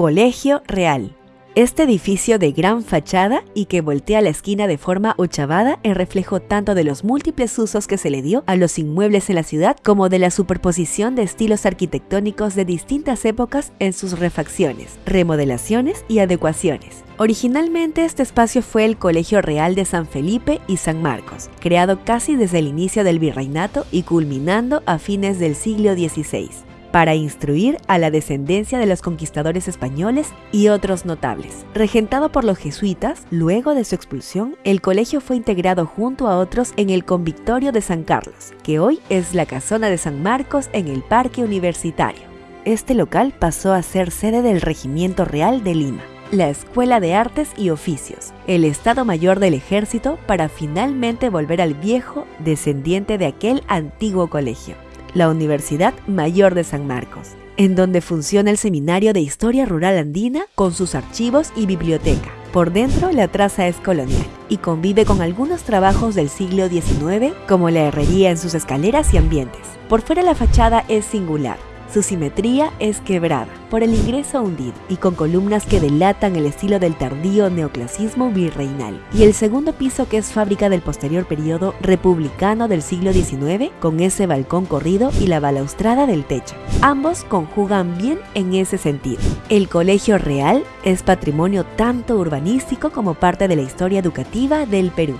Colegio Real. Este edificio de gran fachada y que voltea la esquina de forma ochavada es reflejo tanto de los múltiples usos que se le dio a los inmuebles en la ciudad como de la superposición de estilos arquitectónicos de distintas épocas en sus refacciones, remodelaciones y adecuaciones. Originalmente este espacio fue el Colegio Real de San Felipe y San Marcos, creado casi desde el inicio del virreinato y culminando a fines del siglo XVI para instruir a la descendencia de los conquistadores españoles y otros notables. Regentado por los jesuitas, luego de su expulsión, el colegio fue integrado junto a otros en el Convictorio de San Carlos, que hoy es la casona de San Marcos en el Parque Universitario. Este local pasó a ser sede del Regimiento Real de Lima la Escuela de Artes y Oficios, el Estado Mayor del Ejército para finalmente volver al viejo descendiente de aquel antiguo colegio la Universidad Mayor de San Marcos, en donde funciona el Seminario de Historia Rural Andina con sus archivos y biblioteca. Por dentro, la traza es colonial y convive con algunos trabajos del siglo XIX, como la herrería en sus escaleras y ambientes. Por fuera la fachada es singular, su simetría es quebrada por el ingreso hundido y con columnas que delatan el estilo del tardío neoclasismo virreinal. Y el segundo piso que es fábrica del posterior periodo republicano del siglo XIX con ese balcón corrido y la balaustrada del techo. Ambos conjugan bien en ese sentido. El Colegio Real es patrimonio tanto urbanístico como parte de la historia educativa del Perú.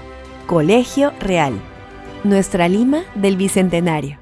Colegio Real. Nuestra Lima del Bicentenario.